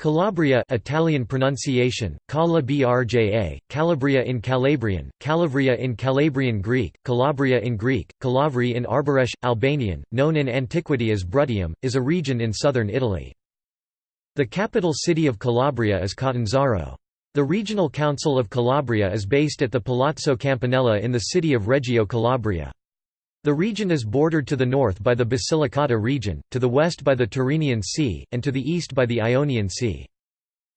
Calabria Italian pronunciation, Cala Brja, Calabria in Calabrian, Calabria in Calabrian Greek, Calabria in Greek, Calavri in Arboresh, Albanian, known in antiquity as Bruttium, is a region in southern Italy. The capital city of Calabria is Catanzaro. The regional council of Calabria is based at the Palazzo Campanella in the city of Reggio Calabria. The region is bordered to the north by the Basilicata region, to the west by the Tyrrhenian Sea, and to the east by the Ionian Sea.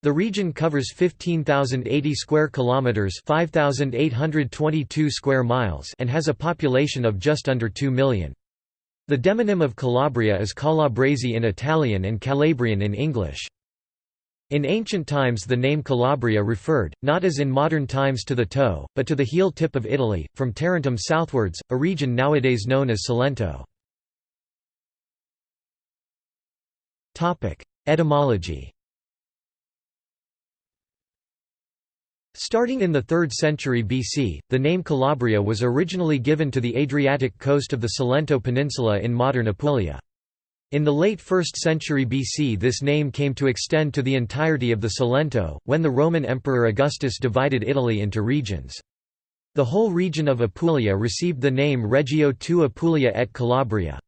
The region covers 15,080 square kilometers, 5,822 square miles, and has a population of just under 2 million. The demonym of Calabria is Calabrese in Italian and Calabrian in English. In ancient times the name Calabria referred, not as in modern times to the toe, but to the heel tip of Italy, from Tarentum southwards, a region nowadays known as Salento. Etymology Starting in the 3rd century BC, the name Calabria was originally given to the Adriatic coast of the Salento Peninsula in modern Apulia. In the late 1st century BC this name came to extend to the entirety of the Salento, when the Roman Emperor Augustus divided Italy into regions. The whole region of Apulia received the name Regio II Apulia et Calabria.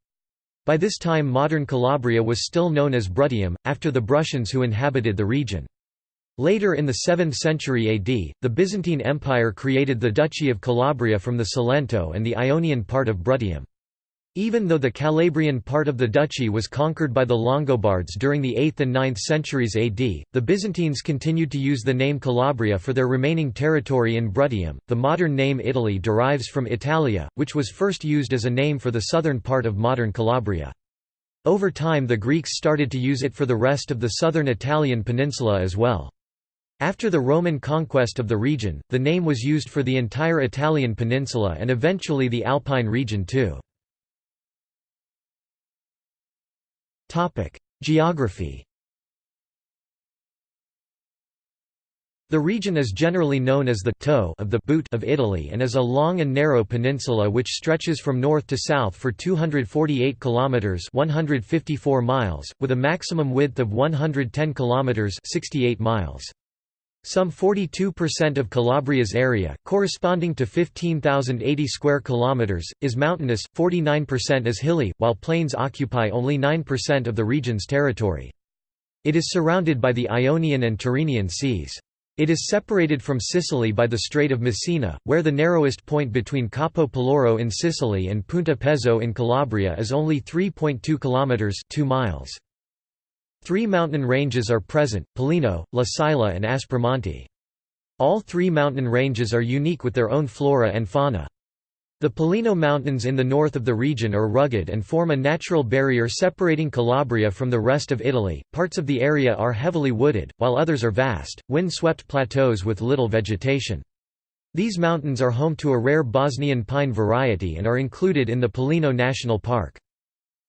By this time modern Calabria was still known as Bruttium, after the Bruttians who inhabited the region. Later in the 7th century AD, the Byzantine Empire created the Duchy of Calabria from the Salento and the Ionian part of Bruttium. Even though the Calabrian part of the duchy was conquered by the Longobards during the 8th and 9th centuries AD, the Byzantines continued to use the name Calabria for their remaining territory in Bruttium. The modern name Italy derives from Italia, which was first used as a name for the southern part of modern Calabria. Over time the Greeks started to use it for the rest of the southern Italian peninsula as well. After the Roman conquest of the region, the name was used for the entire Italian peninsula and eventually the Alpine region too. Geography The region is generally known as the toe of the boot of Italy and is a long and narrow peninsula which stretches from north to south for 248 kilometers, 154 miles, with a maximum width of 110 kilometers, 68 miles. Some 42% of Calabria's area, corresponding to 15,080 square kilometers, is mountainous, 49% is hilly, while plains occupy only 9% of the region's territory. It is surrounded by the Ionian and Tyrrhenian seas. It is separated from Sicily by the Strait of Messina, where the narrowest point between Capo Peloro in Sicily and Punta Pezzo in Calabria is only 3.2 kilometers, 2 miles. Three mountain ranges are present, Pollino, La Sila and Aspromonte. All three mountain ranges are unique with their own flora and fauna. The Pollino Mountains in the north of the region are rugged and form a natural barrier separating Calabria from the rest of Italy. Parts of the area are heavily wooded, while others are vast, wind-swept plateaus with little vegetation. These mountains are home to a rare Bosnian pine variety and are included in the Pollino National Park.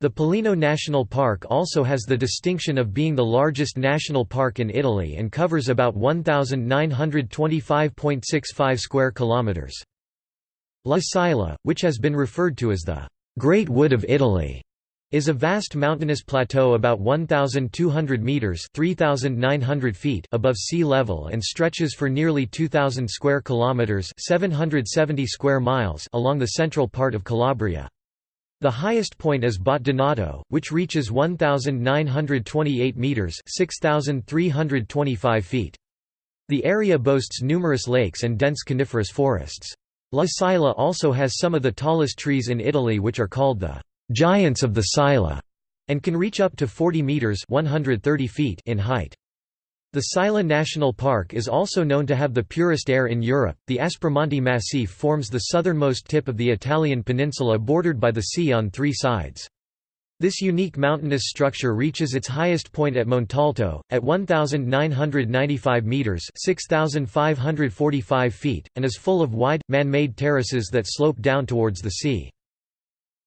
The Pollino National Park also has the distinction of being the largest national park in Italy and covers about 1925.65 square kilometers. La Sila, which has been referred to as the Great Wood of Italy, is a vast mountainous plateau about 1200 meters (3900 feet) above sea level and stretches for nearly 2000 square kilometers (770 square miles) along the central part of Calabria. The highest point is Donato, which reaches 1,928 metres 6,325 feet. The area boasts numerous lakes and dense coniferous forests. La Sila also has some of the tallest trees in Italy which are called the «giants of the Sila» and can reach up to 40 metres 130 feet in height. The Sila National Park is also known to have the purest air in Europe. The Aspromonte Massif forms the southernmost tip of the Italian peninsula bordered by the sea on three sides. This unique mountainous structure reaches its highest point at Montalto, at 1,995 metres 6,545 feet, and is full of wide, man-made terraces that slope down towards the sea.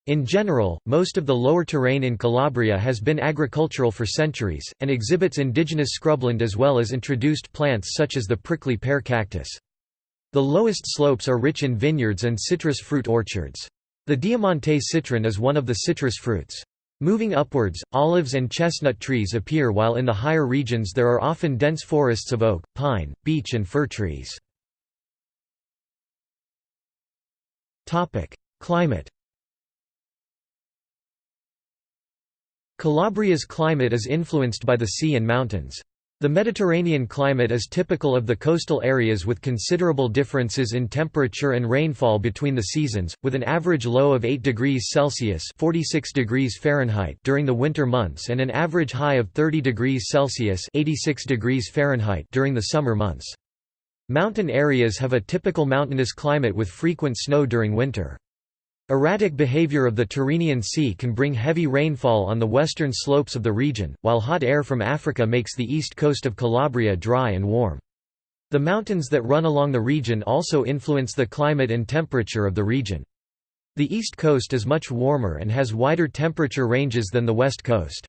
In general, most of the lower terrain in Calabria has been agricultural for centuries, and exhibits indigenous scrubland as well as introduced plants such as the prickly pear cactus. The lowest slopes are rich in vineyards and citrus fruit orchards. The Diamante citron is one of the citrus fruits. Moving upwards, olives and chestnut trees appear while in the higher regions there are often dense forests of oak, pine, beech and fir trees. Climate Calabria's climate is influenced by the sea and mountains. The Mediterranean climate is typical of the coastal areas with considerable differences in temperature and rainfall between the seasons, with an average low of 8 degrees Celsius 46 degrees Fahrenheit during the winter months and an average high of 30 degrees Celsius 86 degrees Fahrenheit during the summer months. Mountain areas have a typical mountainous climate with frequent snow during winter. Erratic behavior of the Tyrrhenian Sea can bring heavy rainfall on the western slopes of the region, while hot air from Africa makes the east coast of Calabria dry and warm. The mountains that run along the region also influence the climate and temperature of the region. The east coast is much warmer and has wider temperature ranges than the west coast.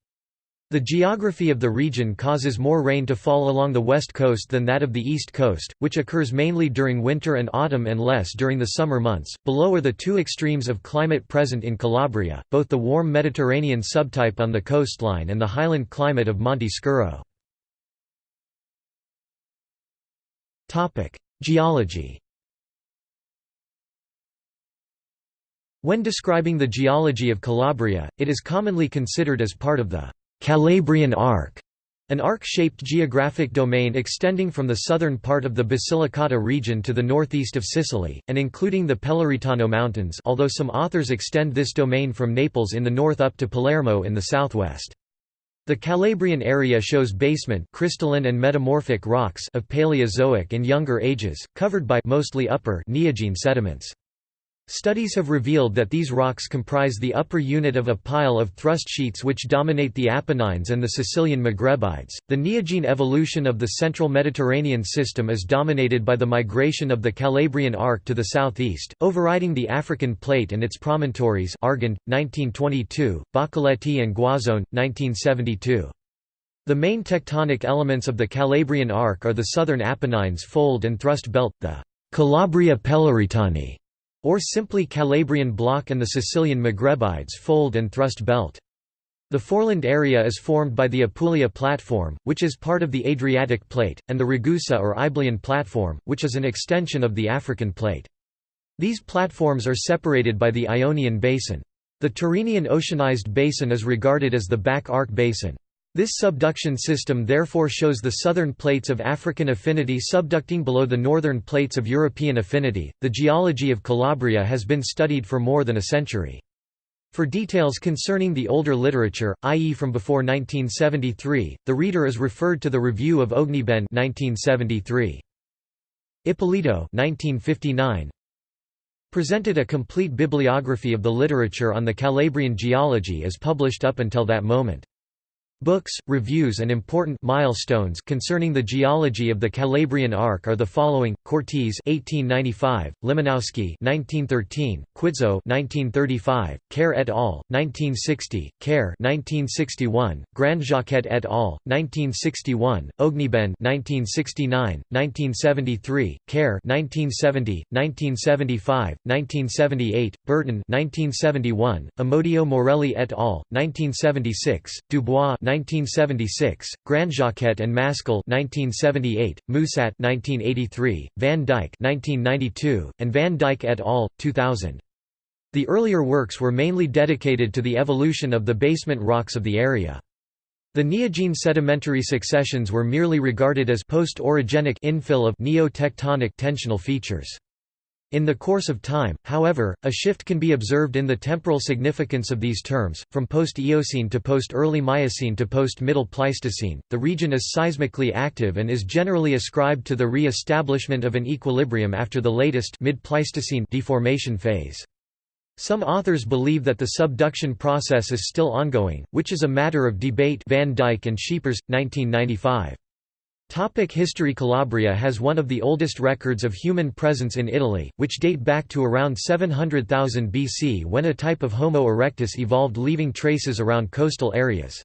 The geography of the region causes more rain to fall along the west coast than that of the east coast, which occurs mainly during winter and autumn and less during the summer months. Below are the two extremes of climate present in Calabria, both the warm Mediterranean subtype on the coastline and the highland climate of Monte Scuro. Topic: Geology. When describing the geology of Calabria, it is commonly considered as part of the Calabrian Arc, an arc-shaped geographic domain extending from the southern part of the Basilicata region to the northeast of Sicily, and including the Peloritano Mountains although some authors extend this domain from Naples in the north up to Palermo in the southwest. The Calabrian area shows basement crystalline and metamorphic rocks of Paleozoic and Younger Ages, covered by mostly upper Neogene sediments. Studies have revealed that these rocks comprise the upper unit of a pile of thrust sheets which dominate the Apennines and the Sicilian Maghrebides. The Neogene evolution of the central Mediterranean system is dominated by the migration of the Calabrian arc to the southeast, overriding the African plate and its promontories Argand, 1922, Boccoletti and Guazzone, 1972. The main tectonic elements of the Calabrian arc are the southern Apennines fold and thrust belt, the Calabria Peloritani, or simply Calabrian block and the Sicilian Maghrebides fold and thrust belt. The foreland area is formed by the Apulia platform, which is part of the Adriatic plate, and the Ragusa or Iberian platform, which is an extension of the African plate. These platforms are separated by the Ionian basin. The Tyrrhenian oceanized basin is regarded as the back arc basin. This subduction system therefore shows the southern plates of African affinity subducting below the northern plates of European affinity. The geology of Calabria has been studied for more than a century. For details concerning the older literature, i.e. from before 1973, the reader is referred to the Review of Ognibene 1973. Ippolito 1959 presented a complete bibliography of the literature on the Calabrian geology as published up until that moment. Books, reviews and important milestones concerning the geology of the Calabrian Arc are the following: Cortese (1895), Limanowski (1913), Quitzow (1935), Kerr et al. (1960), Kerr (1961), Grandjacquet et al. (1961), Ognibene (1969), 1973, Kerr (1970), 1975, 1978, Burton (1971), Amodio Morelli et al. 1976, Dubois 1976, Grandjacquet and Mascle 1978, Musat 1983, Van Dyck 1992, and Van Dyck et al. 2000. The earlier works were mainly dedicated to the evolution of the basement rocks of the area. The Neogene sedimentary successions were merely regarded as post-orogenic infill of neo-tectonic tensional features. In the course of time, however, a shift can be observed in the temporal significance of these terms, from post-Eocene to post-early Miocene to post-Middle Pleistocene. The region is seismically active and is generally ascribed to the re-establishment of an equilibrium after the latest mid-Pleistocene deformation phase. Some authors believe that the subduction process is still ongoing, which is a matter of debate. Van Dyck and Scheepers, 1995. Topic history Calabria has one of the oldest records of human presence in Italy, which date back to around 700,000 BC when a type of Homo erectus evolved leaving traces around coastal areas.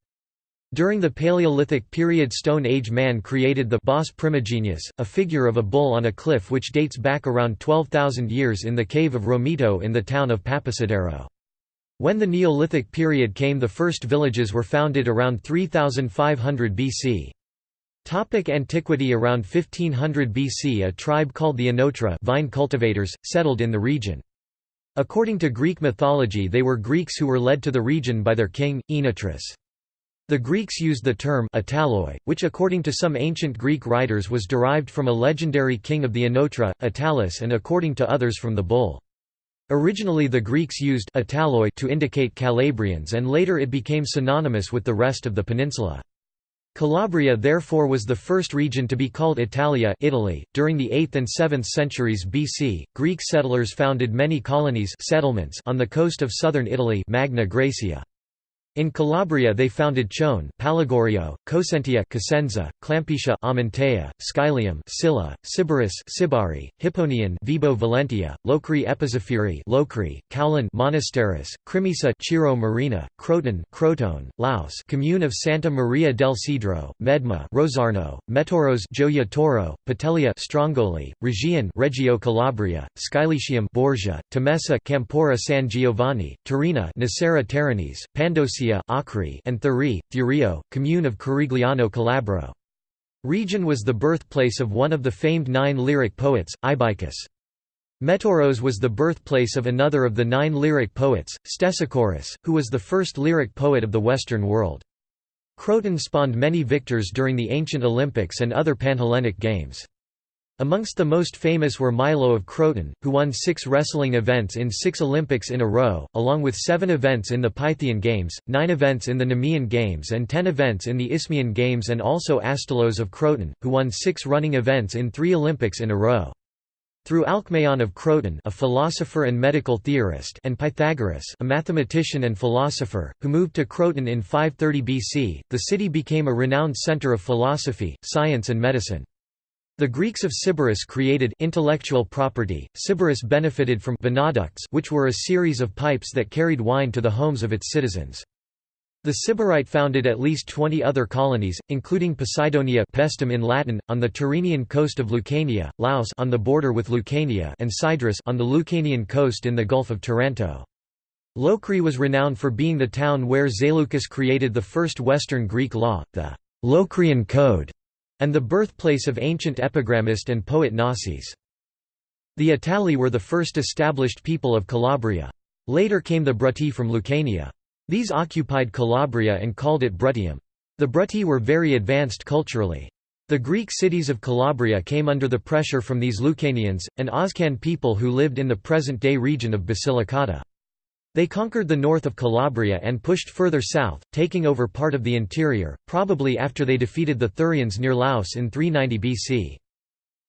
During the Paleolithic period Stone Age man created the Bos primigenius, a figure of a bull on a cliff which dates back around 12,000 years in the cave of Romito in the town of Papasidero. When the Neolithic period came the first villages were founded around 3500 BC. Topic antiquity Around 1500 BC a tribe called the Oenotra vine cultivators, settled in the region. According to Greek mythology they were Greeks who were led to the region by their king, Oenotrus. The Greeks used the term Attaloi, which according to some ancient Greek writers was derived from a legendary king of the Oenotra, Italus and according to others from the bull. Originally the Greeks used Attaloi to indicate Calabrians and later it became synonymous with the rest of the peninsula. Calabria therefore was the first region to be called Italia Italy. .During the 8th and 7th centuries BC, Greek settlers founded many colonies settlements on the coast of southern Italy Magna Graecia. In Calabria they founded Chone, Pallagorio, Cosentia, Cosenza, Clampetia, Amantea, Scylium, Scylla, Sybaris, Sibari, Hipponion, Vibo Valentia, Locri Epizephyrii, Locri, Caulan, Monasterace, Crimisa, Ciro Marina, Croton, Crotone, Laos, Commune of Santa Maria del Cedro, Medma, Rosarno, Metoros, Gioia Tauro, Petelia, Strongoli, Regian, Reggio Calabria, Scilicium, Borgia, Temessa, Campora San Giovanni, Turina, Nocera Terinese, Pandosia Acri and Thurii, Thurio, commune of Corigliano Calabro. Region was the birthplace of one of the famed nine lyric poets, Ibycus. Metoros was the birthplace of another of the nine lyric poets, Stesichorus, who was the first lyric poet of the Western world. Croton spawned many victors during the ancient Olympics and other Panhellenic Games. Amongst the most famous were Milo of Croton, who won six wrestling events in six Olympics in a row, along with seven events in the Pythian Games, nine events in the Nemean Games and ten events in the Isthmian Games and also Astylos of Croton, who won six running events in three Olympics in a row. Through Alcmaeon of Croton a philosopher and medical theorist and Pythagoras a mathematician and philosopher, who moved to Croton in 530 BC, the city became a renowned center of philosophy, science and medicine. The Greeks of Sybaris created intellectual property. Sybaris benefited from vinaducts, which were a series of pipes that carried wine to the homes of its citizens. The Sybarite founded at least 20 other colonies, including Poseidonia Paestum in Latin, on the Tyrrhenian coast of Lucania, Laos on the border with Lucania and Cydrus on the Lucanian coast in the Gulf of Taranto. Locri was renowned for being the town where Zaleucus created the first Western Greek law, the Locrian Code, and the birthplace of ancient epigrammist and poet Nossis. The Itali were the first established people of Calabria. Later came the Bruti from Lucania. These occupied Calabria and called it Bruttium. The Bruti were very advanced culturally. The Greek cities of Calabria came under the pressure from these Lucanians, an Oscan people who lived in the present-day region of Basilicata. They conquered the north of Calabria and pushed further south, taking over part of the interior, probably after they defeated the Thurians near Laos in 390 BC.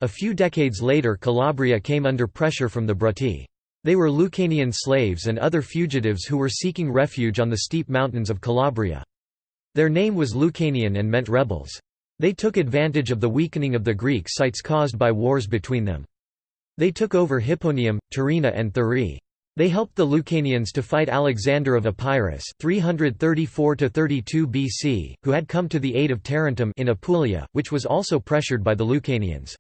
A few decades later Calabria came under pressure from the Bruti. They were Lucanian slaves and other fugitives who were seeking refuge on the steep mountains of Calabria. Their name was Lucanian and meant rebels. They took advantage of the weakening of the Greek sites caused by wars between them. They took over Hipponium, Turina and Thurii. They helped the Lucanians to fight Alexander of Epirus 334–32 BC, who had come to the aid of Tarentum in Apulia, which was also pressured by the Lucanians.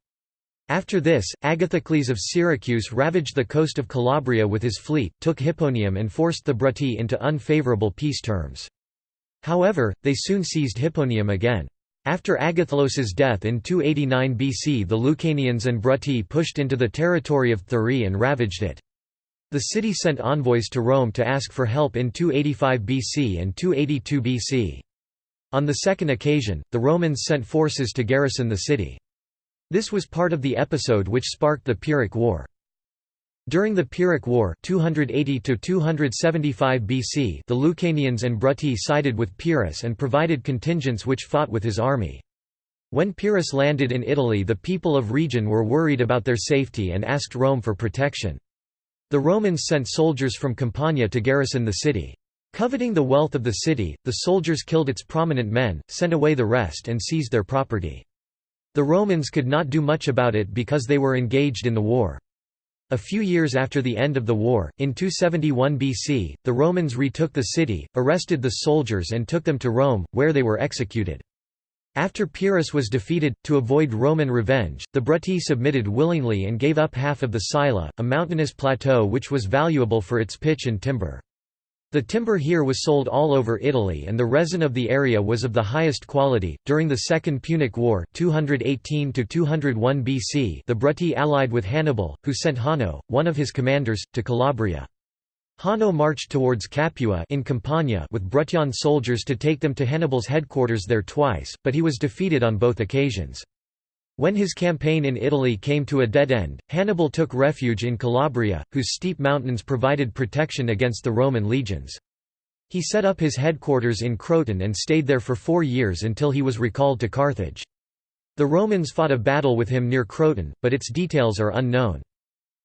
After this, Agathocles of Syracuse ravaged the coast of Calabria with his fleet, took Hipponium and forced the Bruti into unfavourable peace terms. However, they soon seized Hipponium again. After Agathocles's death in 289 BC the Lucanians and Bruti pushed into the territory of Thurii and ravaged it. The city sent envoys to Rome to ask for help in 285 BC and 282 BC. On the second occasion, the Romans sent forces to garrison the city. This was part of the episode which sparked the Pyrrhic War. During the Pyrrhic War 280 BC the Lucanians and Bruti sided with Pyrrhus and provided contingents which fought with his army. When Pyrrhus landed in Italy the people of region were worried about their safety and asked Rome for protection. The Romans sent soldiers from Campania to garrison the city. Coveting the wealth of the city, the soldiers killed its prominent men, sent away the rest and seized their property. The Romans could not do much about it because they were engaged in the war. A few years after the end of the war, in 271 BC, the Romans retook the city, arrested the soldiers and took them to Rome, where they were executed. After Pyrrhus was defeated, to avoid Roman revenge, the Bruti submitted willingly and gave up half of the Sila, a mountainous plateau which was valuable for its pitch and timber. The timber here was sold all over Italy and the resin of the area was of the highest quality. During the Second Punic War, 218 to 201 BC, the Bruti allied with Hannibal, who sent Hanno, one of his commanders, to Calabria. Hanno marched towards Capua in Campania with Bruttian soldiers to take them to Hannibal's headquarters there twice, but he was defeated on both occasions. When his campaign in Italy came to a dead end, Hannibal took refuge in Calabria, whose steep mountains provided protection against the Roman legions. He set up his headquarters in Croton and stayed there for four years until he was recalled to Carthage. The Romans fought a battle with him near Croton, but its details are unknown.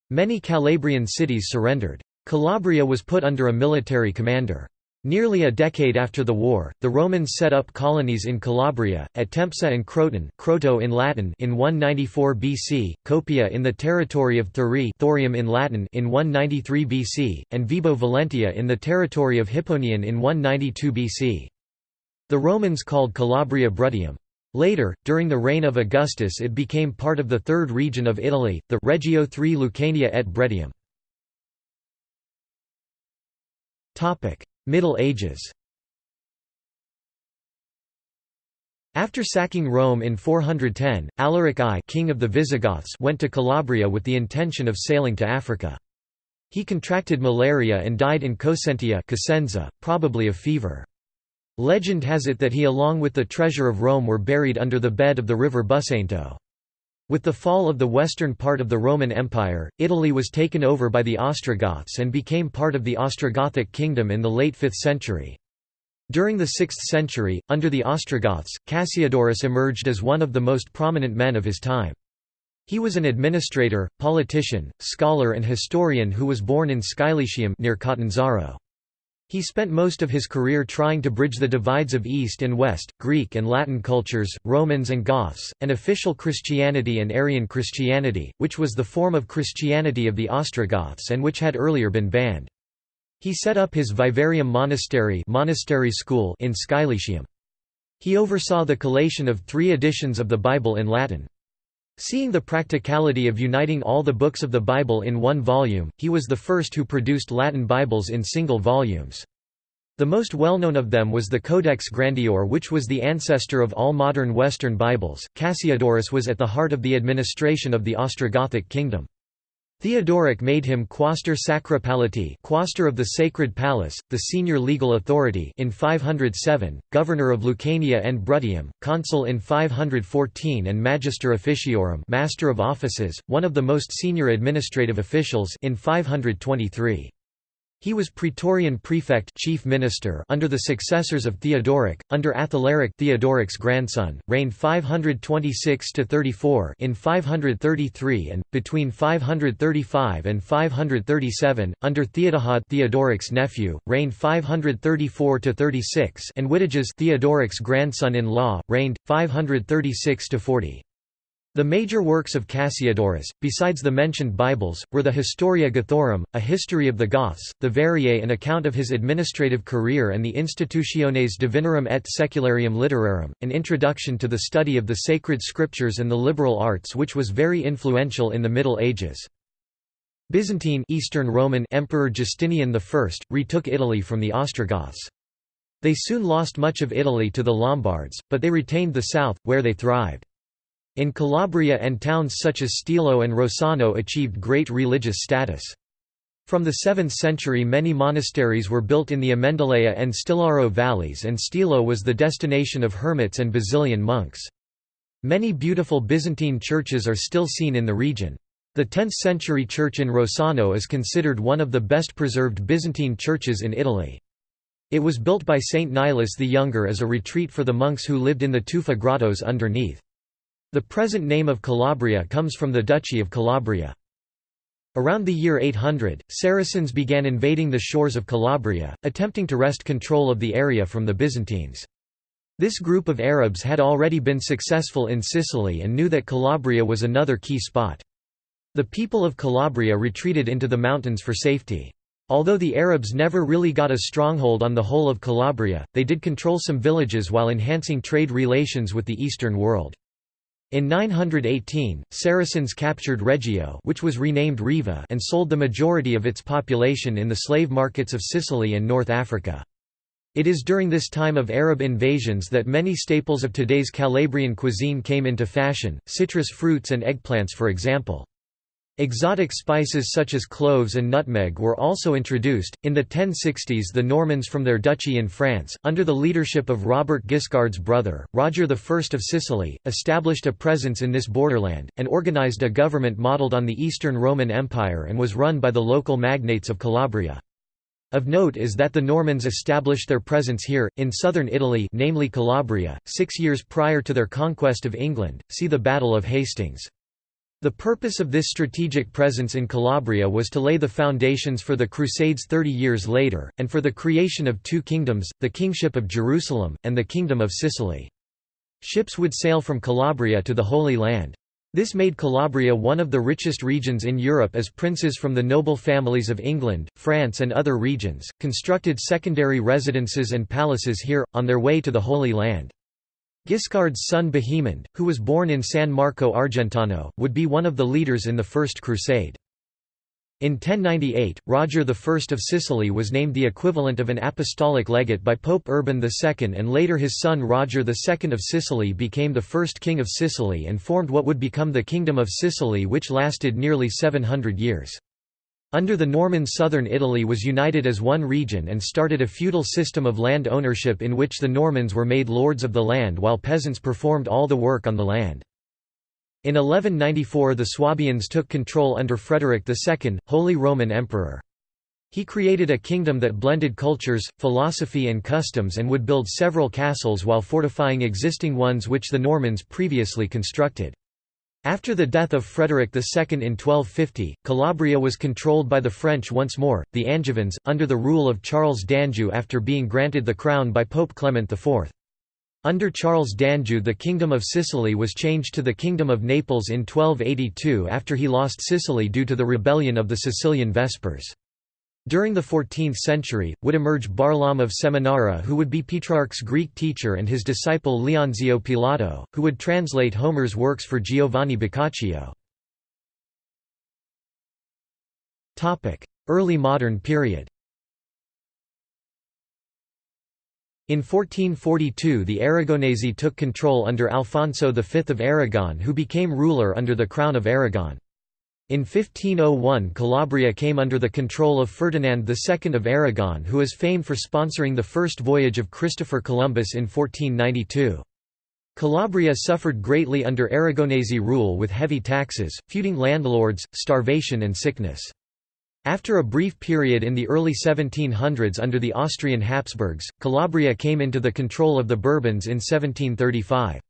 Many Calabrian cities surrendered. Calabria was put under a military commander. Nearly a decade after the war, the Romans set up colonies in Calabria, at Tempsa and Croton Croto in Latin in 194 BC, Copia in the territory of Thurii Thorium in Latin in 193 BC, and Vibo Valentia in the territory of Hipponion in 192 BC. The Romans called Calabria Bruttium. Later, during the reign of Augustus it became part of the third region of Italy, the Regio III Lucania et Bruttium. Middle Ages After sacking Rome in 410, Alaric I king of the Visigoths went to Calabria with the intention of sailing to Africa. He contracted malaria and died in Cosentia Cosenza, probably of fever. Legend has it that he along with the treasure of Rome were buried under the bed of the river Busento. With the fall of the western part of the Roman Empire, Italy was taken over by the Ostrogoths and became part of the Ostrogothic kingdom in the late 5th century. During the 6th century, under the Ostrogoths, Cassiodorus emerged as one of the most prominent men of his time. He was an administrator, politician, scholar and historian who was born in Scylletium near Catanzaro. He spent most of his career trying to bridge the divides of East and West, Greek and Latin cultures, Romans and Goths, and official Christianity and Arian Christianity, which was the form of Christianity of the Ostrogoths and which had earlier been banned. He set up his Vivarium monastery, monastery school in Scylletium. He oversaw the collation of three editions of the Bible in Latin. Seeing the practicality of uniting all the books of the Bible in one volume, he was the first who produced Latin Bibles in single volumes. The most well-known of them was the Codex Grandior which was the ancestor of all modern Western Bibles. Cassiodorus was at the heart of the administration of the Ostrogothic kingdom. Theodoric made him quaestor sacra palatii quaestor of the Sacred Palace, the senior legal authority in 507, governor of Lucania and Bruttium, consul in 514 and magister officiorum master of offices, one of the most senior administrative officials in 523. He was Praetorian prefect chief minister under the successors of Theodoric, under Athalaric Theodoric's grandson, reigned 526–34 in 533 and, between 535 and 537, under Theodahad Theodoric's nephew, reigned 534–36 and Witiges Theodoric's grandson-in-law, reigned, 536–40. The major works of Cassiodorus, besides the mentioned Bibles, were the Historia Gothorum, a history of the Goths, the Variae an account of his administrative career and the Institutiones Divinorum et Secularium Literarum, an introduction to the study of the sacred scriptures and the liberal arts which was very influential in the Middle Ages. Byzantine Eastern Roman Emperor Justinian I, retook Italy from the Ostrogoths. They soon lost much of Italy to the Lombards, but they retained the south, where they thrived. In Calabria and towns such as Stilo and Rossano achieved great religious status. From the 7th century many monasteries were built in the Amendolea and Stilaro valleys and Stilo was the destination of hermits and Basilian monks. Many beautiful Byzantine churches are still seen in the region. The 10th-century church in Rossano is considered one of the best preserved Byzantine churches in Italy. It was built by Saint Nilus the Younger as a retreat for the monks who lived in the tufa grottos underneath. The present name of Calabria comes from the Duchy of Calabria. Around the year 800, Saracens began invading the shores of Calabria, attempting to wrest control of the area from the Byzantines. This group of Arabs had already been successful in Sicily and knew that Calabria was another key spot. The people of Calabria retreated into the mountains for safety. Although the Arabs never really got a stronghold on the whole of Calabria, they did control some villages while enhancing trade relations with the Eastern world. In 918, Saracens captured Reggio which was renamed Riva and sold the majority of its population in the slave markets of Sicily and North Africa. It is during this time of Arab invasions that many staples of today's Calabrian cuisine came into fashion, citrus fruits and eggplants for example. Exotic spices such as cloves and nutmeg were also introduced. In the 1060s, the Normans from their duchy in France, under the leadership of Robert Guiscard's brother, Roger I of Sicily, established a presence in this borderland, and organized a government modelled on the Eastern Roman Empire and was run by the local magnates of Calabria. Of note is that the Normans established their presence here, in southern Italy namely Calabria, six years prior to their conquest of England, see the Battle of Hastings. The purpose of this strategic presence in Calabria was to lay the foundations for the Crusades thirty years later, and for the creation of two kingdoms, the Kingship of Jerusalem, and the Kingdom of Sicily. Ships would sail from Calabria to the Holy Land. This made Calabria one of the richest regions in Europe as princes from the noble families of England, France and other regions, constructed secondary residences and palaces here, on their way to the Holy Land. Guiscard's son Bohemond, who was born in San Marco Argentano, would be one of the leaders in the First Crusade. In 1098, Roger I of Sicily was named the equivalent of an apostolic legate by Pope Urban II and later his son Roger II of Sicily became the first king of Sicily and formed what would become the Kingdom of Sicily which lasted nearly 700 years. Under the Normans southern Italy was united as one region and started a feudal system of land ownership in which the Normans were made lords of the land while peasants performed all the work on the land. In 1194 the Swabians took control under Frederick II, Holy Roman Emperor. He created a kingdom that blended cultures, philosophy and customs and would build several castles while fortifying existing ones which the Normans previously constructed. After the death of Frederick II in 1250, Calabria was controlled by the French once more, the Angevins, under the rule of Charles d'Anjou after being granted the crown by Pope Clement IV. Under Charles d'Anjou the Kingdom of Sicily was changed to the Kingdom of Naples in 1282 after he lost Sicily due to the rebellion of the Sicilian Vespers. During the 14th century, would emerge Barlaam of Seminara who would be Petrarch's Greek teacher and his disciple Leonzio Pilato, who would translate Homer's works for Giovanni Boccaccio. Early modern period In 1442 the Aragonese took control under Alfonso V of Aragon who became ruler under the Crown of Aragon. In 1501 Calabria came under the control of Ferdinand II of Aragon who is famed for sponsoring the first voyage of Christopher Columbus in 1492. Calabria suffered greatly under Aragonese rule with heavy taxes, feuding landlords, starvation and sickness. After a brief period in the early 1700s under the Austrian Habsburgs, Calabria came into the control of the Bourbons in 1735.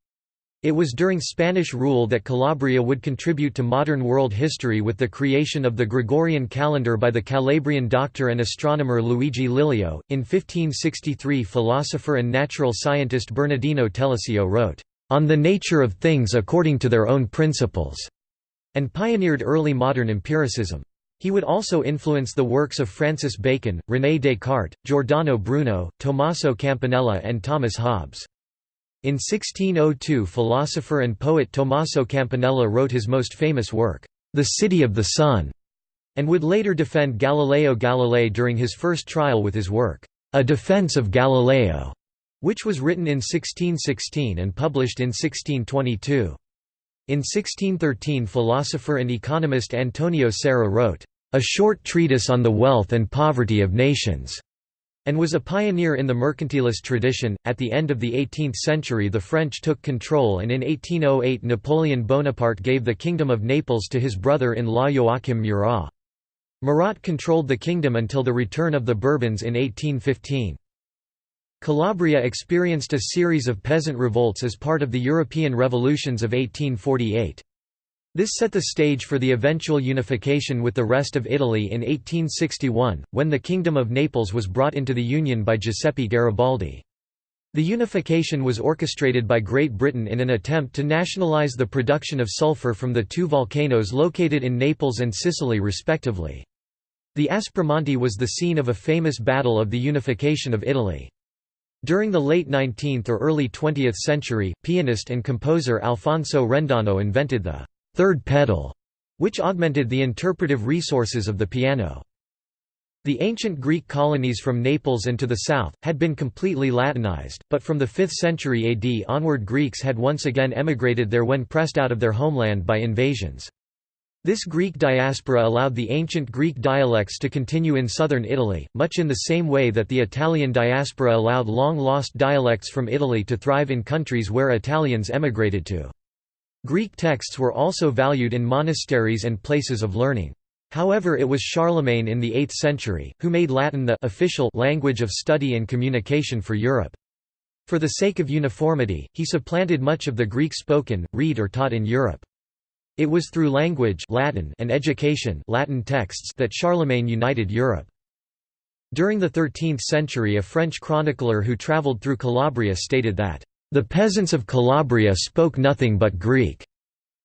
It was during Spanish rule that Calabria would contribute to modern world history with the creation of the Gregorian calendar by the Calabrian doctor and astronomer Luigi Lilio. In 1563, philosopher and natural scientist Bernardino Telesio wrote, On the nature of things according to their own principles, and pioneered early modern empiricism. He would also influence the works of Francis Bacon, René Descartes, Giordano Bruno, Tommaso Campanella, and Thomas Hobbes. In 1602 philosopher and poet Tommaso Campanella wrote his most famous work, The City of the Sun, and would later defend Galileo Galilei during his first trial with his work, A Defense of Galileo, which was written in 1616 and published in 1622. In 1613 philosopher and economist Antonio Serra wrote, A Short Treatise on the Wealth and Poverty of Nations and was a pioneer in the mercantilist tradition. At the end of the 18th century, the French took control, and in 1808 Napoleon Bonaparte gave the Kingdom of Naples to his brother in law Joachim Murat. Murat controlled the kingdom until the return of the Bourbons in 1815. Calabria experienced a series of peasant revolts as part of the European revolutions of 1848. This set the stage for the eventual unification with the rest of Italy in 1861, when the Kingdom of Naples was brought into the Union by Giuseppe Garibaldi. The unification was orchestrated by Great Britain in an attempt to nationalize the production of sulfur from the two volcanoes located in Naples and Sicily respectively. The Aspromonte was the scene of a famous battle of the unification of Italy. During the late 19th or early 20th century, pianist and composer Alfonso Rendano invented the third pedal, which augmented the interpretive resources of the piano. The ancient Greek colonies from Naples and to the south, had been completely Latinized, but from the 5th century AD onward Greeks had once again emigrated there when pressed out of their homeland by invasions. This Greek diaspora allowed the ancient Greek dialects to continue in southern Italy, much in the same way that the Italian diaspora allowed long-lost dialects from Italy to thrive in countries where Italians emigrated to. Greek texts were also valued in monasteries and places of learning. However it was Charlemagne in the 8th century, who made Latin the official language of study and communication for Europe. For the sake of uniformity, he supplanted much of the Greek spoken, read or taught in Europe. It was through language Latin and education Latin texts that Charlemagne united Europe. During the 13th century a French chronicler who travelled through Calabria stated that, "...the peasants of Calabria spoke nothing but Greek",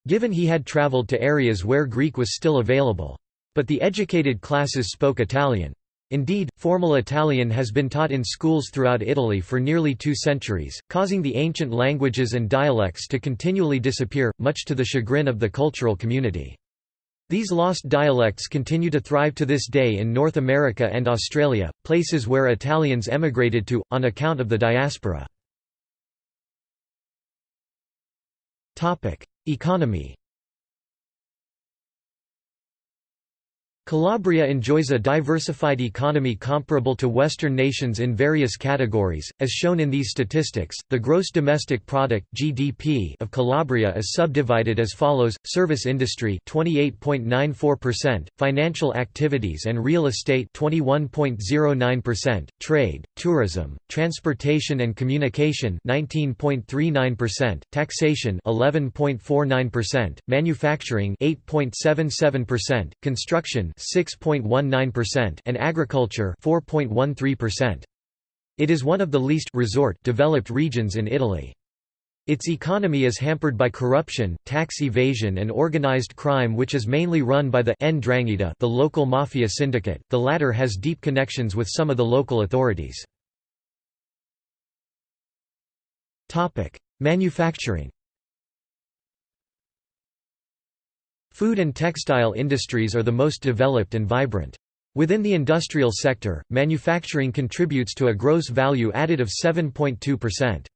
given he had travelled to areas where Greek was still available. But the educated classes spoke Italian. Indeed, formal Italian has been taught in schools throughout Italy for nearly two centuries, causing the ancient languages and dialects to continually disappear, much to the chagrin of the cultural community. These lost dialects continue to thrive to this day in North America and Australia, places where Italians emigrated to, on account of the diaspora. Economy Calabria enjoys a diversified economy comparable to Western nations in various categories, as shown in these statistics. The gross domestic product (GDP) of Calabria is subdivided as follows: service industry 28.94%, financial activities and real estate 21.09%, trade, tourism, transportation and communication 19.39%, taxation 11.49%, manufacturing 8.77%, construction 6.19% and agriculture 4.13%. It is one of the least resort developed regions in Italy. Its economy is hampered by corruption, tax evasion and organized crime which is mainly run by the 'Ndrangheta the local mafia syndicate, the latter has deep connections with some of the local authorities. Topic: Manufacturing Food and textile industries are the most developed and vibrant. Within the industrial sector, manufacturing contributes to a gross value added of 7.2%.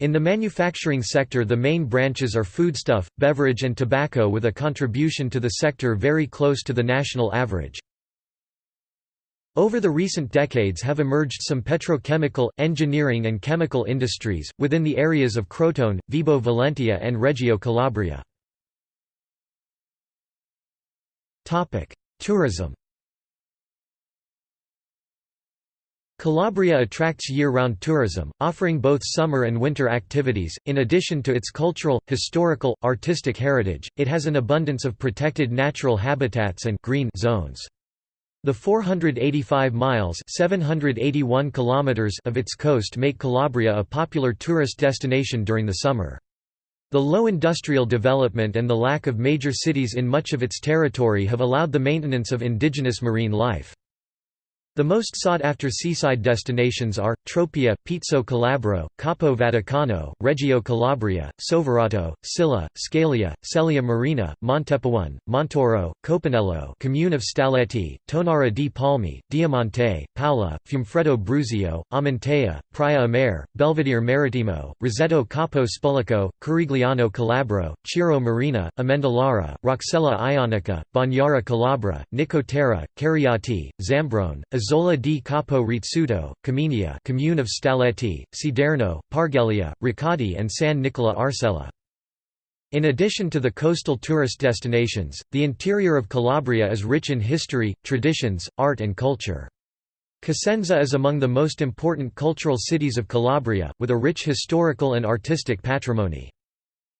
In the manufacturing sector the main branches are foodstuff, beverage and tobacco with a contribution to the sector very close to the national average. Over the recent decades have emerged some petrochemical, engineering and chemical industries, within the areas of Crotone, Vibo Valentia and Reggio Calabria. Tourism Calabria attracts year-round tourism, offering both summer and winter activities. In addition to its cultural, historical, artistic heritage, it has an abundance of protected natural habitats and green zones. The 485 miles (781 kilometers) of its coast make Calabria a popular tourist destination during the summer. The low industrial development and the lack of major cities in much of its territory have allowed the maintenance of indigenous marine life. The most sought-after seaside destinations are, Tropea, Pizzo Calabro, Capo Vaticano, Reggio Calabria, Soverato, Scilla, Scalea, Sellia Marina, Montepaone, Montoro, Copanello Commune of Staletti, Tonnara di Palmi, Diamante, Paola, Fiumefreddo Bruzio, Amantea, Praia a Mare, Belvedere Marittimo, Roseto Capo Spulico, Corigliano Calabro, Ciro Marina, Amendolara, Roccella Ionica, Bagnara Calabra, Nicotera, Cariati, Zambrone, Isola di Capo Rizzuto, Caminia Commune of Staletti, Siderno, Parghelia, Ricadi and San Nicola Arcella. In addition to the coastal tourist destinations, the interior of Calabria is rich in history, traditions, art and culture. Cosenza is among the most important cultural cities of Calabria, with a rich historical and artistic patrimony.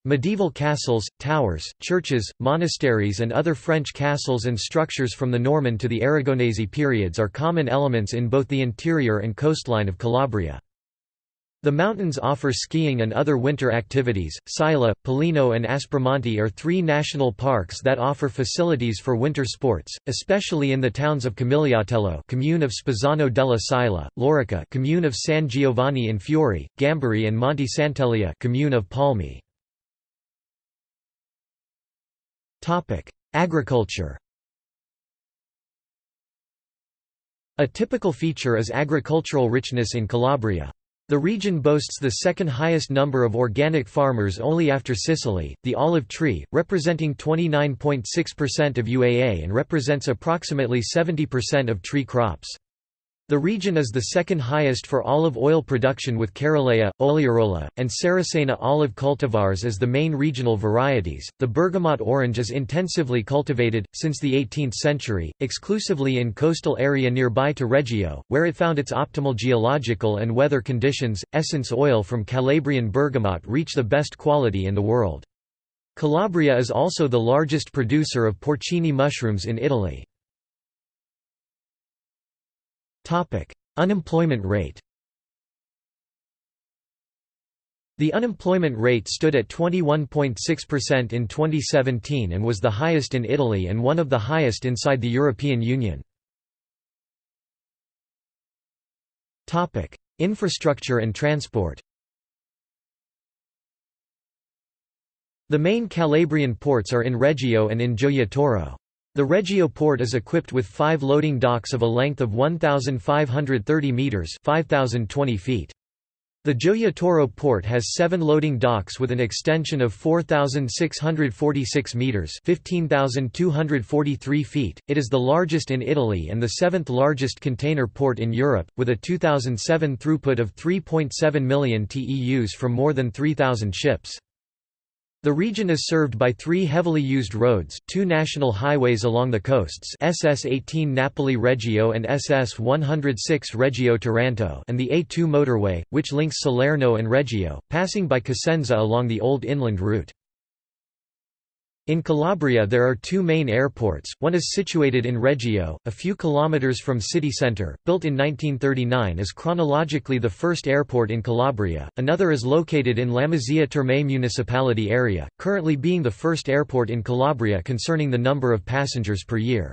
Medieval castles, towers, churches, monasteries and other French castles and structures from the Norman to the Aragonese periods are common elements in both the interior and coastline of Calabria. The mountains offer skiing and other winter activities. Sila, Pollino, and Aspromonte are three national parks that offer facilities for winter sports, especially in the towns of Camigliatello, commune of Spezzano della Sila, Lorica, commune of San Giovanni in Fiore, Gambarie, and Monte Sant'Elia, commune of Palmi. Agriculture. A typical feature is agricultural richness in Calabria. The region boasts the second highest number of organic farmers only after Sicily, the olive tree, representing 29.6% of UAA and represents approximately 70% of tree crops. The region is the second highest for olive oil production with Carolea, Ogliarola, and Saracena olive cultivars as the main regional varieties. The bergamot orange is intensively cultivated, since the 18th century, exclusively in coastal area nearby to Reggio, where it found its optimal geological and weather conditions. Essence oil from Calabrian bergamot reach the best quality in the world. Calabria is also the largest producer of porcini mushrooms in Italy. Topic: Unemployment rate. The unemployment rate stood at 21.6% in 2017 and was the highest in Italy and one of the highest inside the European Union. Topic: Infrastructure and transport. The main Calabrian ports are in Reggio and in Gioia the Reggio port is equipped with five loading docks of a length of 1,530 metres 5,020 feet. The Gioia Tauro port has seven loading docks with an extension of 4,646 metres 15,243 feet. It is the largest in Italy and the seventh largest container port in Europe, with a 2007 throughput of 3.7 million TEUs from more than 3,000 ships. The region is served by three heavily used roads, two national highways along the coasts SS-18 Napoli-Reggio and SS-106 Reggio-Taranto and the A2 motorway, which links Salerno and Reggio, passing by Cosenza along the old inland route. In Calabria there are two main airports, one is situated in Reggio, a few kilometres from city centre, built in 1939 is chronologically the first airport in Calabria, another is located in Lamezia Terme municipality area, currently being the first airport in Calabria concerning the number of passengers per year.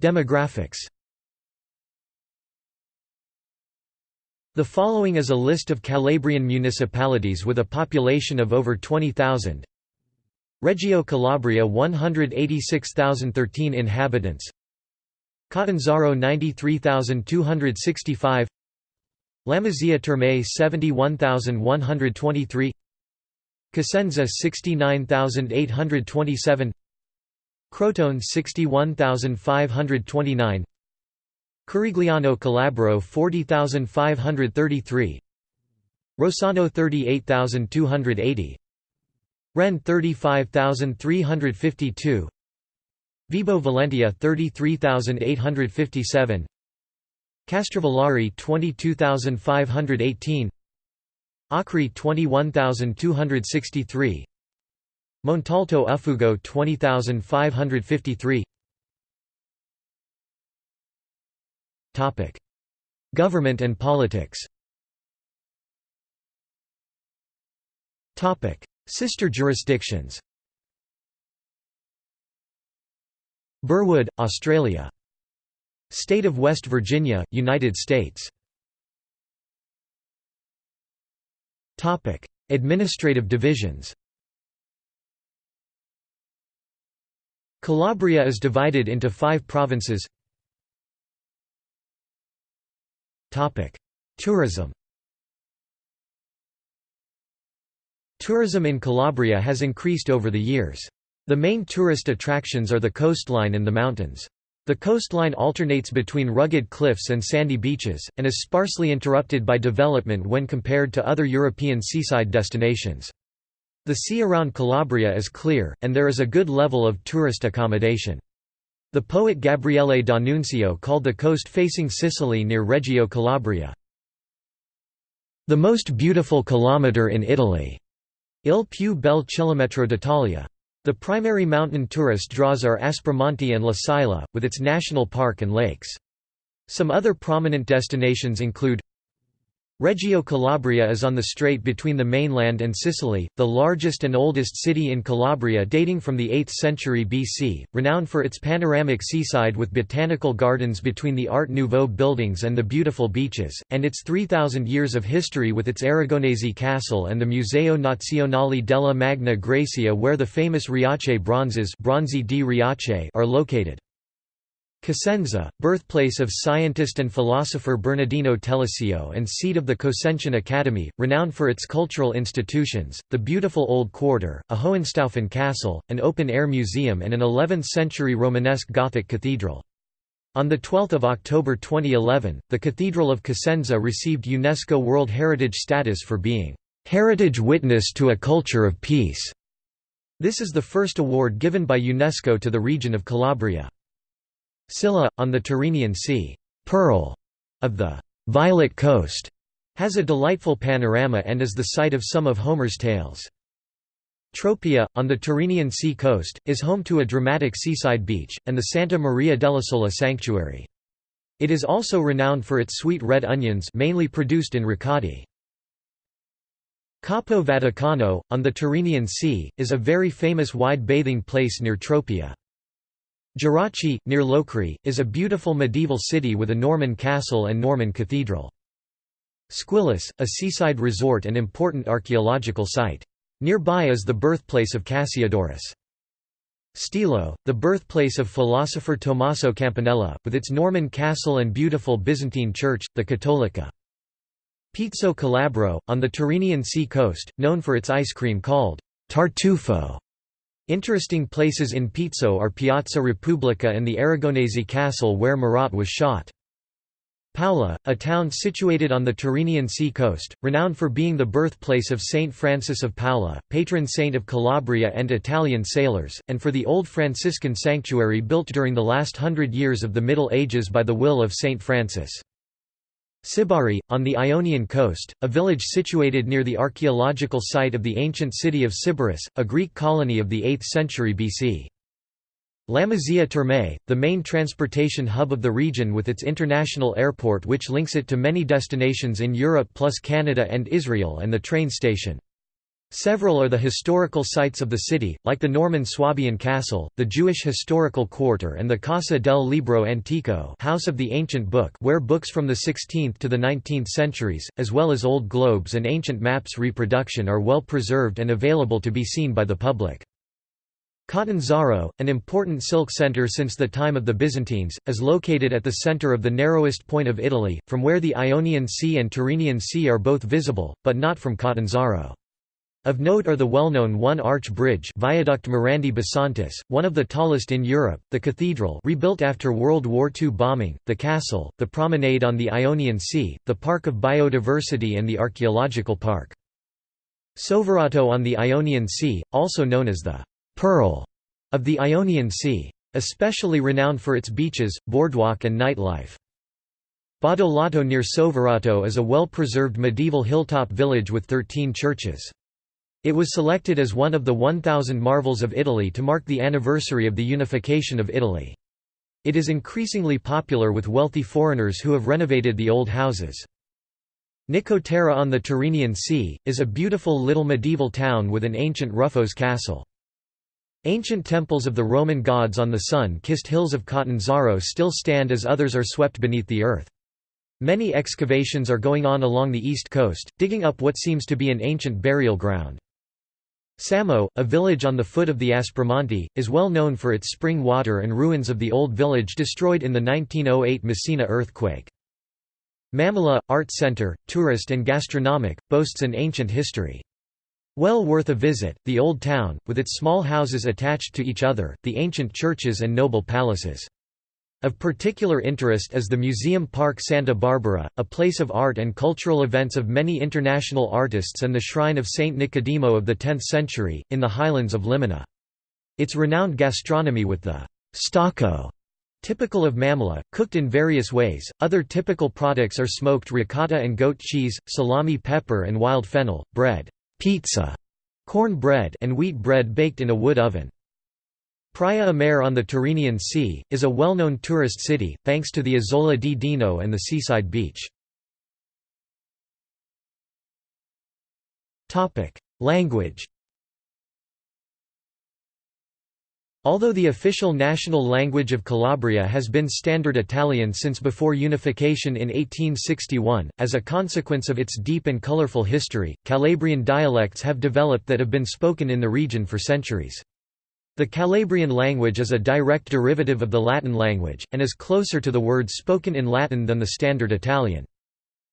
Demographics The following is a list of Calabrian municipalities with a population of over 20,000. Reggio Calabria 186,013 inhabitants. Catanzaro 93,265 Lamezia Terme 71,123 Cosenza 69,827 Crotone 61,529 Corigliano Calabro 40533 Rossano 38280 Rende 35352 Vibo Valentia 33857 Castrovillari 22518 Acri 21263 Montalto Uffugo 20553 Government and politics. Topic: Sister jurisdictions. Burwood, Australia. State of West Virginia, United States. Topic: Administrative divisions. Calabria is divided into five provinces Tourism Tourism in Calabria has increased over the years. The main tourist attractions are the coastline and the mountains. The coastline alternates between rugged cliffs and sandy beaches, and is sparsely interrupted by development when compared to other European seaside destinations. The sea around Calabria is clear, and there is a good level of tourist accommodation. The poet Gabriele D'Annunzio called the coast facing Sicily near Reggio Calabria, the most beautiful kilometre in Italy. Il più bel chilometro d'Italia. The primary mountain tourist draws are Aspromonte and La Sila, with its national park and lakes. Some other prominent destinations include Reggio Calabria is on the strait between the mainland and Sicily, the largest and oldest city in Calabria dating from the 8th century BC, renowned for its panoramic seaside with botanical gardens between the Art Nouveau buildings and the beautiful beaches, and its 3,000 years of history with its Aragonese castle and the Museo Nazionale della Magna Graecia where the famous Riace bronzes Bronzi di Riace are located. Cosenza, birthplace of scientist and philosopher Bernardino Telesio and seat of the Cosentian Academy, renowned for its cultural institutions, the beautiful Old Quarter, a Hohenstaufen castle, an open-air museum and an 11th-century Romanesque Gothic cathedral. On 12 October 2011, the Cathedral of Cosenza received UNESCO World Heritage status for being, "...heritage witness to a culture of peace." This is the first award given by UNESCO to the region of Calabria. Scilla, on the Tyrrhenian Sea, Pearl of the Violet Coast, has a delightful panorama and is the site of some of Homer's tales. Tropea, on the Tyrrhenian Sea coast, is home to a dramatic seaside beach, and the Santa Maria della Sola sanctuary. It is also renowned for its sweet red onions mainly produced in Ricadi. Capo Vaticano, on the Tyrrhenian Sea, is a very famous wide bathing place near Tropea. Gerace, near Locri, is a beautiful medieval city with a Norman castle and Norman cathedral. Squillace, a seaside resort and important archaeological site. Nearby is the birthplace of Cassiodorus. Stilo, the birthplace of philosopher Tommaso Campanella, with its Norman castle and beautiful Byzantine church, the Cattolica. Pizzo Calabro, on the Tyrrhenian Sea coast, known for its ice cream called tartufo. Interesting places in Pizzo are Piazza Repubblica and the Aragonese castle where Murat was shot. Paola, a town situated on the Tyrrhenian Sea coast, renowned for being the birthplace of Saint Francis of Paola, patron saint of Calabria and Italian sailors, and for the old Franciscan sanctuary built during the last hundred years of the Middle Ages by the will of Saint Francis. Sibari, on the Ionian coast, a village situated near the archaeological site of the ancient city of Sybaris, a Greek colony of the 8th century BC. Lamezia Terme, the main transportation hub of the region with its international airport which links it to many destinations in Europe plus Canada and Israel and the train station. Several are the historical sites of the city, like the Norman Swabian Castle, the Jewish Historical Quarter and the Casa del Libro Antico House of the Ancient Book where books from the 16th to the 19th centuries, as well as old globes and ancient maps reproduction are well preserved and available to be seen by the public. Catanzaro, an important silk center since the time of the Byzantines, is located at the center of the narrowest point of Italy, from where the Ionian Sea and Tyrrhenian Sea are both visible, but not from Catanzaro. Of note are the well-known one-arch bridge Viaduct Morandi Bisantis, one of the tallest in Europe, the cathedral rebuilt after World War II bombing, the castle, the promenade on the Ionian Sea, the Park of Biodiversity and the Archaeological Park. Soverato on the Ionian Sea, also known as the «Pearl» of the Ionian Sea. Especially renowned for its beaches, boardwalk and nightlife. Badolato near Soverato is a well-preserved medieval hilltop village with 13 churches. It was selected as one of the 1,000 marvels of Italy to mark the anniversary of the unification of Italy. It is increasingly popular with wealthy foreigners who have renovated the old houses. Nicotera on the Tyrrhenian Sea, is a beautiful little medieval town with an ancient Ruffos castle. Ancient temples of the Roman gods on the sun-kissed hills of Catanzaro still stand as others are swept beneath the earth. Many excavations are going on along the east coast, digging up what seems to be an ancient burial ground. Samo, a village on the foot of the Aspromonte, is well known for its spring water and ruins of the old village destroyed in the 1908 Messina earthquake. Mammola, art center, tourist and gastronomic, boasts an ancient history. Well worth a visit, the old town, with its small houses attached to each other, the ancient churches and noble palaces. Of particular interest is the Museum Park Santa Barbara, a place of art and cultural events of many international artists and the shrine of Saint Nicodemo of the 10th century, in the highlands of Limina. Its renowned gastronomy with the stocco typical of Mammola, cooked in various ways. Other typical products are smoked ricotta and goat cheese, salami pepper and wild fennel, bread, pizza, corn bread and wheat bread baked in a wood oven. Praia a Mare on the Tyrrhenian Sea, is a well-known tourist city, thanks to the Isola di Dino and the seaside beach. Language Although the official national language of Calabria has been Standard Italian since before unification in 1861, as a consequence of its deep and colorful history, Calabrian dialects have developed that have been spoken in the region for centuries. The Calabrian language is a direct derivative of the Latin language, and is closer to the words spoken in Latin than the Standard Italian.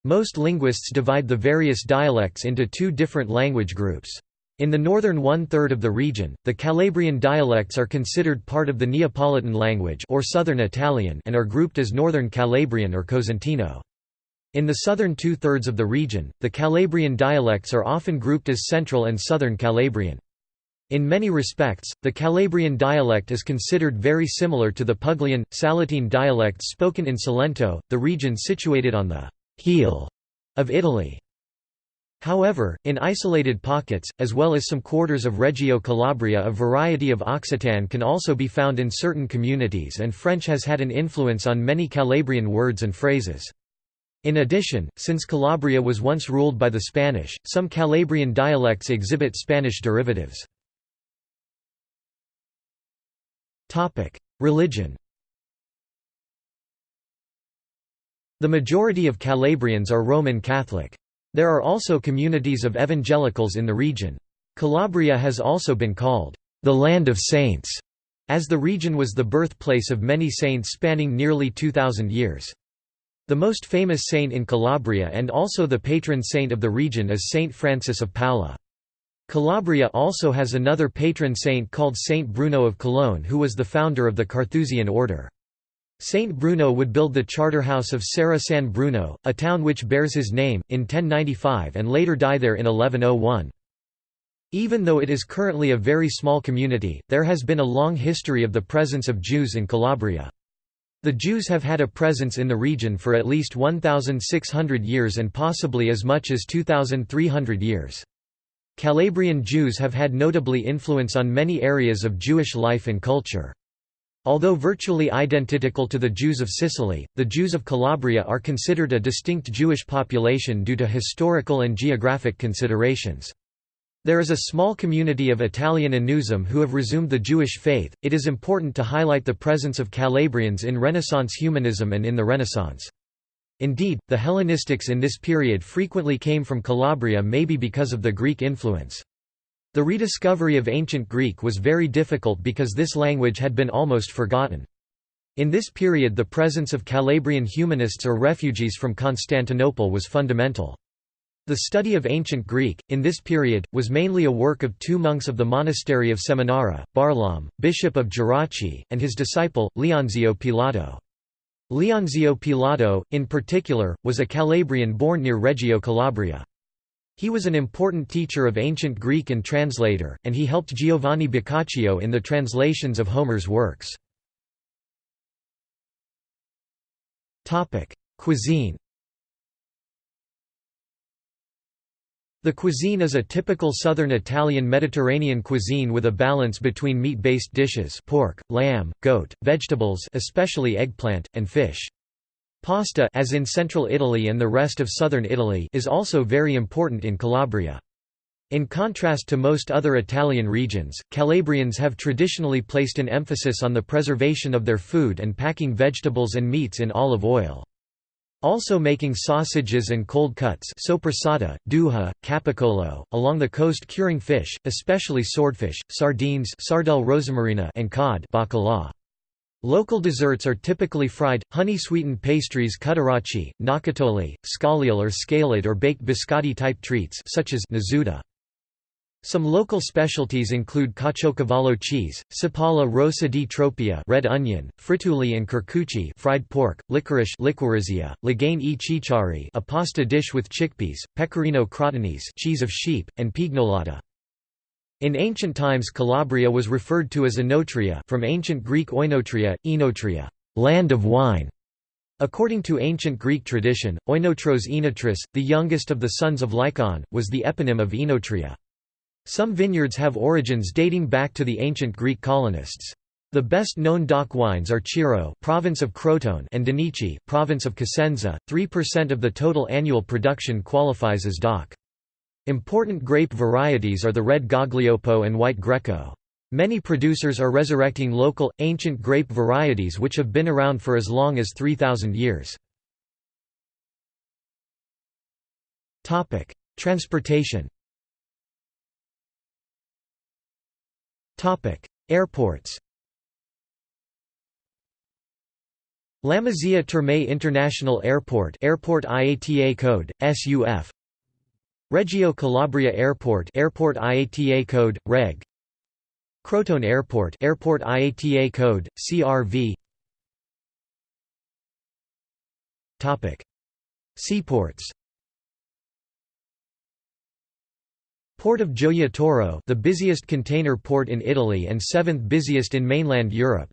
Most linguists divide the various dialects into two different language groups. In the northern one-third of the region, the Calabrian dialects are considered part of the Neapolitan language or Southern Italian and are grouped as Northern Calabrian or Cosentino. In the southern two-thirds of the region, the Calabrian dialects are often grouped as Central and Southern Calabrian. In many respects, the Calabrian dialect is considered very similar to the Puglian, Salentine dialects spoken in Salento, the region situated on the «heel» of Italy. However, in isolated pockets, as well as some quarters of Reggio Calabria a variety of Occitan can also be found in certain communities and French has had an influence on many Calabrian words and phrases. In addition, since Calabria was once ruled by the Spanish, some Calabrian dialects exhibit Spanish derivatives. Religion The majority of Calabrians are Roman Catholic. There are also communities of evangelicals in the region. Calabria has also been called, "...the land of saints", as the region was the birthplace of many saints spanning nearly 2,000 years. The most famous saint in Calabria and also the patron saint of the region is Saint Francis of Paola. Calabria also has another patron saint called Saint Bruno of Cologne who was the founder of the Carthusian order. Saint Bruno would build the charterhouse of Serra San Bruno, a town which bears his name, in 1095 and later die there in 1101. Even though it is currently a very small community, there has been a long history of the presence of Jews in Calabria. The Jews have had a presence in the region for at least 1,600 years and possibly as much as 2,300 years. Calabrian Jews have had notably influence on many areas of Jewish life and culture. Although virtually identical to the Jews of Sicily, the Jews of Calabria are considered a distinct Jewish population due to historical and geographic considerations. There is a small community of Italian Anusim who have resumed the Jewish faith. It is important to highlight the presence of Calabrians in Renaissance humanism and in the Renaissance. Indeed, the Hellenistics in this period frequently came from Calabria maybe because of the Greek influence. The rediscovery of ancient Greek was very difficult because this language had been almost forgotten. In this period the presence of Calabrian humanists or refugees from Constantinople was fundamental. The study of ancient Greek, in this period, was mainly a work of two monks of the monastery of Seminara, Barlaam, bishop of Gerace, and his disciple, Leonzio Pilato. Leonzio Pilato, in particular, was a Calabrian born near Reggio Calabria. He was an important teacher of ancient Greek and translator, and he helped Giovanni Boccaccio in the translations of Homer's works. Cuisine The cuisine is a typical southern Italian Mediterranean cuisine with a balance between meat-based dishes pork, lamb, goat, vegetables especially eggplant, and fish. Pasta as in central Italy and the rest of southern Italy is also very important in Calabria. In contrast to most other Italian regions, Calabrians have traditionally placed an emphasis on the preservation of their food and packing vegetables and meats in olive oil. Also making sausages and cold cuts sopressata, duha, capicola, along the coast curing fish, especially swordfish, sardines sardelle rosamarina and cod bacala. Local desserts are typically fried, honey-sweetened pastries cuttaracci, gnocchiatoli, scagliole or scaled or baked biscotti-type treats such as nasuta. Some local specialties include caciocavallo cheese, cipolla rossa di tropea red onion, frittuli and curcucci fried pork, licorice liquirizia, lagane e cicciari a pasta dish with chickpeas, pecorino crotonese cheese of sheep, and pignolata. In ancient times Calabria was referred to as Enotria from ancient Greek oinotria, enotria, land of wine. According to ancient Greek tradition, Oinotros Enotris, the youngest of the sons of Lycaon, was the eponym of Enotria. Some vineyards have origins dating back to the ancient Greek colonists. The best known DOC wines are Cirò province of Crotone, and Donnici, province of Cosenza. 3% of the total annual production qualifies as DOC. Important grape varieties are the red Gaglioppo and white Greco. Many producers are resurrecting local, ancient grape varieties which have been around for as long as 3,000 years. Transportation Airports Lamezia Terme International Airport Airport IATA code SUF Reggio Calabria Airport Airport IATA code Reg. Crotone Airport Airport IATA code CRV Topic. Seaports Port of Gioia the busiest container port in Italy and seventh busiest in mainland Europe.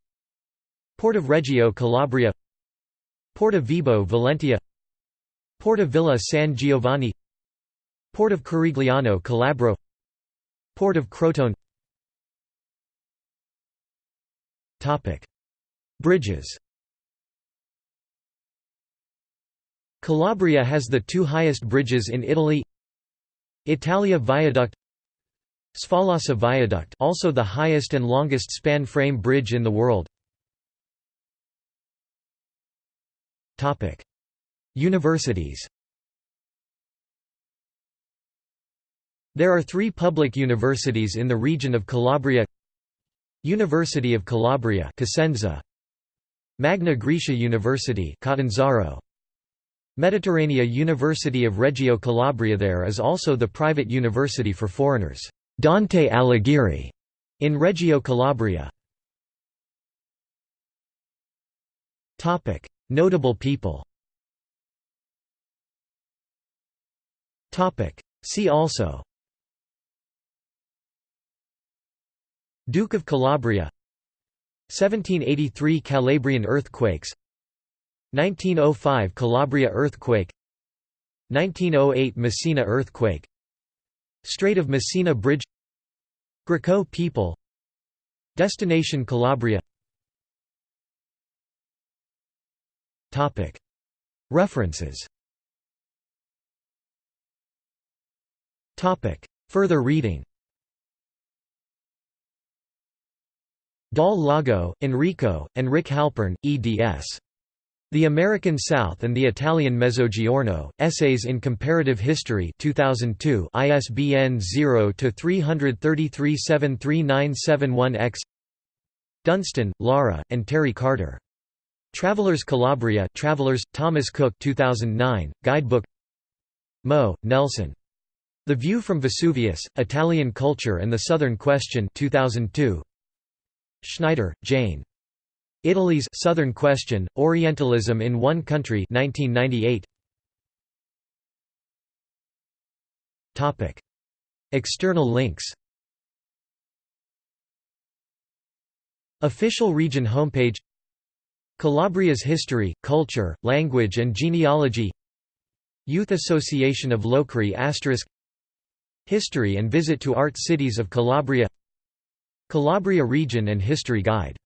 Port of Reggio Calabria. Port of Vibo Valentia. Port of Villa San Giovanni. Port of Corigliano Calabro. Port of Crotone. Bridges. Calabria has the two highest bridges in Italy Italia Viaduct Sfalassà Viaduct also the highest and longest span frame bridge in the world. Topic. Universities There are three public universities in the region of Calabria. University of Calabria Cosenza, Magna Graecia University Catanzaro, Mediterranea University of Reggio Calabria There is also the private university for foreigners, Dante Alighieri, in Reggio Calabria. Notable people. See also. Duke of Calabria. 1783 Calabrian earthquakes 1905 Calabria earthquake 1908 Messina earthquake Strait of Messina Bridge Greco people Destination Calabria. References. Further reading. Dal Lago, Enrico, and Rick Halpern, eds. The American South and the Italian Mezzogiorno, Essays in Comparative History 2002 ISBN 0-333-73971-X Dunstan, Lara, and Terry Carter. Travelers Calabria Travelers, Thomas Cook 2009, Guidebook Moe, Nelson. The View from Vesuvius, Italian Culture and the Southern Question 2002. Schneider, Jane. Italy's Southern Question, Orientalism in One Country 1998. Topic. External links. Official region homepage. Calabria's history, culture, language and genealogy. Youth Association of Locri History and visit to art cities of Calabria. Calabria Region and History Guide